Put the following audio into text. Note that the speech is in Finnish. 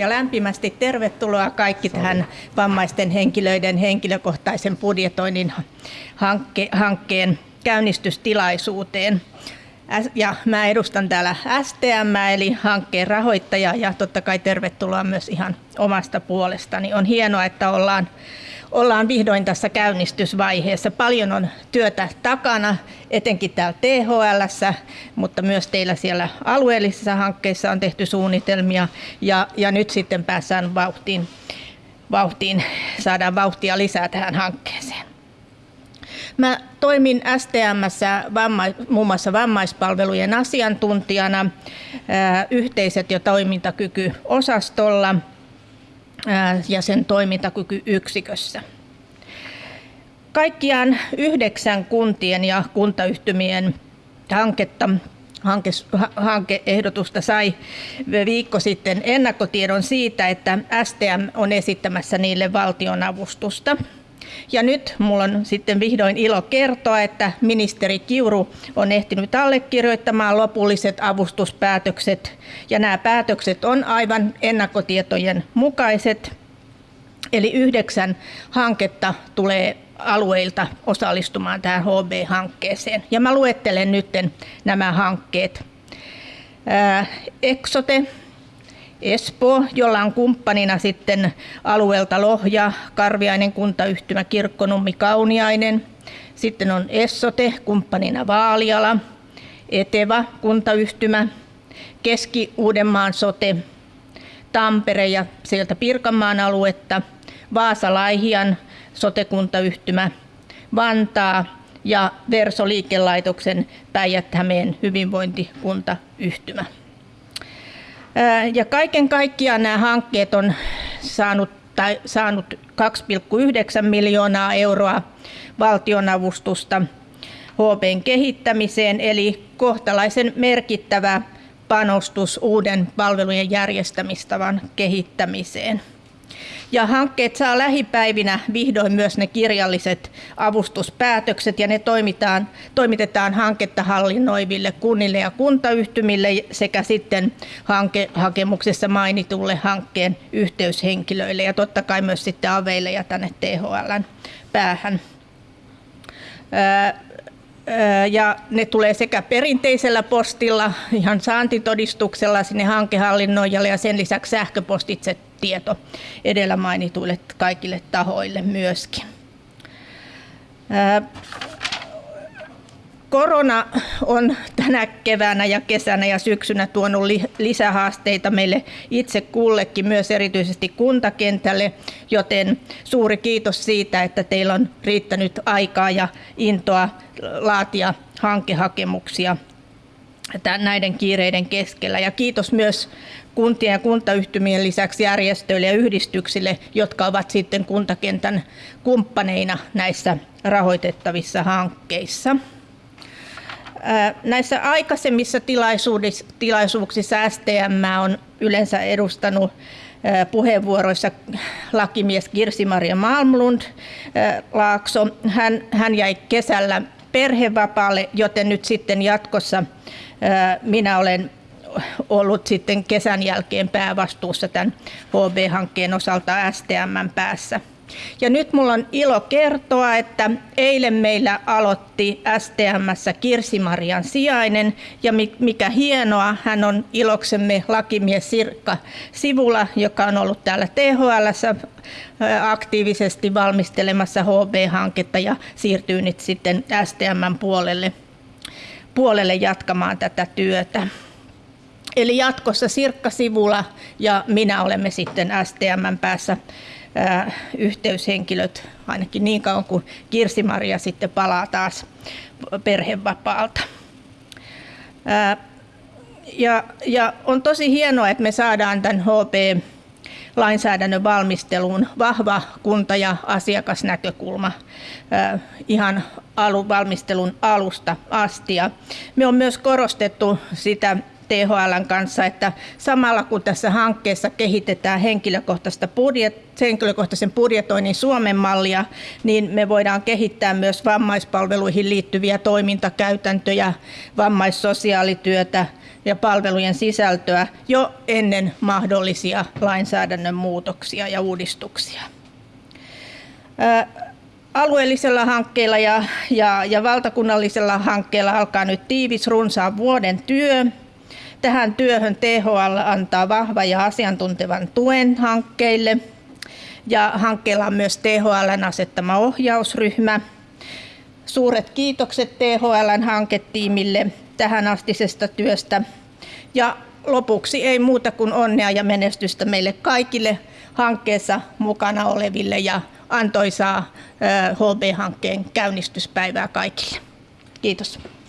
ja lämpimästi tervetuloa kaikki tähän vammaisten henkilöiden henkilökohtaisen budjetoinnin hankke, hankkeen käynnistystilaisuuteen. Ja mä edustan täällä STM eli hankkeen rahoittaja ja totta kai tervetuloa myös ihan omasta puolestani. On hienoa, että ollaan ollaan vihdoin tässä käynnistysvaiheessa. Paljon on työtä takana, etenkin täällä THL, mutta myös teillä siellä alueellisissa hankkeissa on tehty suunnitelmia ja, ja nyt sitten päässään vauhtiin, vauhtiin, saadaan vauhtia lisää tähän hankkeeseen. Mä toimin STMssä vamma, muun muassa vammaispalvelujen asiantuntijana, yhteiset- ja toimintakykyosastolla – ja sen toimintakykyyksikössä. Kaikkiaan yhdeksän kuntien ja kuntayhtymien hanketta hanke, hankeehdotusta sai viikko sitten ennakkotiedon siitä, että STM on esittämässä niille valtionavustusta. Ja nyt mulla on sitten vihdoin ilo kertoa, että ministeri Kiuru on ehtinyt allekirjoittamaan lopulliset avustuspäätökset. Ja nämä päätökset on aivan ennakkotietojen mukaiset. Eli yhdeksän hanketta tulee alueilta osallistumaan tähän HB-hankkeeseen. Ja mä luettelen nyt nämä hankkeet. Exote, Espoo, jolla on kumppanina sitten alueelta Lohja, Karviainen kuntayhtymä, Kirkkonummi, Kauniainen. Sitten on Essote, kumppanina Vaaliala, Eteva kuntayhtymä, Keski-Uudenmaan sote, Tampere ja sieltä Pirkanmaan aluetta, Vaasa-Laihian sote-kuntayhtymä, Vantaa ja Verso-liikelaitoksen Päijät-Hämeen hyvinvointikuntayhtymä. Ja kaiken kaikkiaan nämä hankkeet on saanut, tai saanut 2,9 miljoonaa euroa valtionavustusta HPn kehittämiseen, eli kohtalaisen merkittävä panostus uuden palvelujen järjestämistavan kehittämiseen. Ja hankkeet saa lähipäivinä vihdoin myös ne kirjalliset avustuspäätökset ja ne toimitaan, toimitetaan hanketta hallinnoiville kunnille ja kuntayhtymille sekä sitten hankehakemuksessa mainitulle hankkeen yhteyshenkilöille ja totta kai myös sitten aveille ja tänne THLn päähän. Ja ne tulee sekä perinteisellä postilla, ihan saantitodistuksella sinne hankehallinnoijalle ja sen lisäksi sähköpostitse tieto edellä mainituille kaikille tahoille myöskin. Korona on tänä keväänä ja kesänä ja syksynä tuonut lisähaasteita meille itse kullekin, myös erityisesti kuntakentälle, joten suuri kiitos siitä, että teillä on riittänyt aikaa ja intoa laatia hankehakemuksia näiden kiireiden keskellä. Ja kiitos myös kuntien ja kuntayhtymien lisäksi järjestöille ja yhdistyksille, jotka ovat sitten kuntakentän kumppaneina näissä rahoitettavissa hankkeissa. Näissä aikaisemmissa tilaisuuksissa STM on yleensä edustanut puheenvuoroissa lakimies Kirsi-Maria Malmlund Laakso. Hän, hän jäi kesällä perhevapaalle, joten nyt sitten jatkossa minä olen ollut sitten kesän jälkeen päävastuussa tämän HB-hankkeen osalta STM päässä. Ja nyt mulla on ilo kertoa, että eilen meillä aloitti STMssä Kirsi-Marian sijainen ja mikä hienoa, hän on iloksemme lakimies Sirkka Sivula, joka on ollut täällä THL aktiivisesti valmistelemassa HB-hanketta ja siirtyy nyt sitten STMn puolelle, puolelle jatkamaan tätä työtä. Eli jatkossa Sirkka Sivula ja minä olemme sitten STMn päässä yhteyshenkilöt ainakin niin kauan kuin Kirsi-Maria sitten palaa taas perhevapaalta. Ja, ja on tosi hienoa, että me saadaan tämän HP lainsäädännön valmisteluun vahva kunta- ja asiakasnäkökulma ihan alun valmistelun alusta asti. Ja me on myös korostettu sitä THLn kanssa, että samalla kun tässä hankkeessa kehitetään henkilökohtaista budjet, henkilökohtaisen budjetoinnin Suomen mallia, niin me voidaan kehittää myös vammaispalveluihin liittyviä toimintakäytäntöjä, vammaissosiaalityötä, ja palvelujen sisältöä jo ennen mahdollisia lainsäädännön muutoksia ja uudistuksia. Alueellisella hankkeella ja, ja, ja valtakunnallisella hankkeella alkaa nyt tiivis runsaan vuoden työ. Tähän työhön THL antaa vahva ja asiantuntevan tuen hankkeille. Ja hankkeella on myös THLn asettama ohjausryhmä. Suuret kiitokset THLn hanketiimille tähän astisesta työstä. Ja lopuksi ei muuta kuin onnea ja menestystä meille kaikille hankkeessa mukana oleville ja antoisaa HB-hankkeen käynnistyspäivää kaikille. Kiitos.